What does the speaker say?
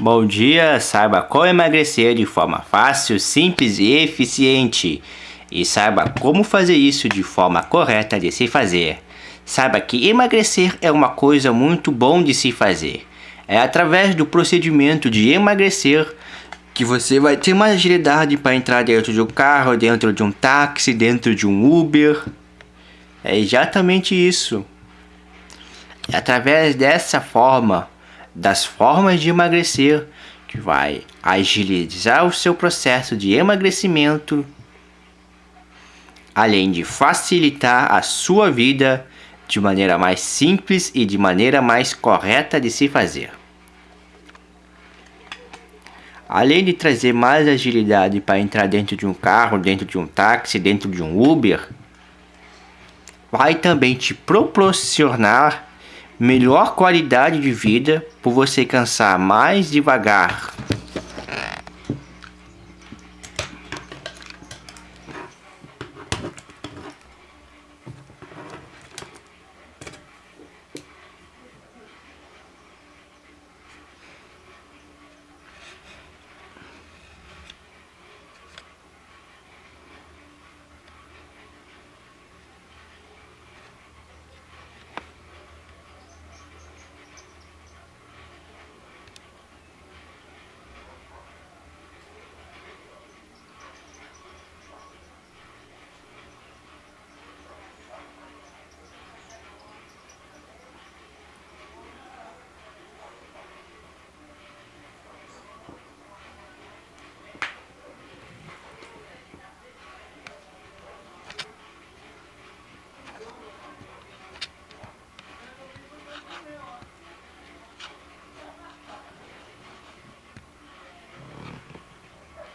Bom dia, saiba como emagrecer de forma fácil, simples e eficiente. E saiba como fazer isso de forma correta de se fazer. Saiba que emagrecer é uma coisa muito bom de se fazer. É através do procedimento de emagrecer que você vai ter mais agilidade para entrar dentro de um carro, dentro de um táxi, dentro de um Uber. É exatamente isso. É através dessa forma das formas de emagrecer, que vai agilizar o seu processo de emagrecimento, além de facilitar a sua vida de maneira mais simples e de maneira mais correta de se fazer. Além de trazer mais agilidade para entrar dentro de um carro, dentro de um táxi, dentro de um Uber, vai também te proporcionar melhor qualidade de vida por você cansar mais devagar.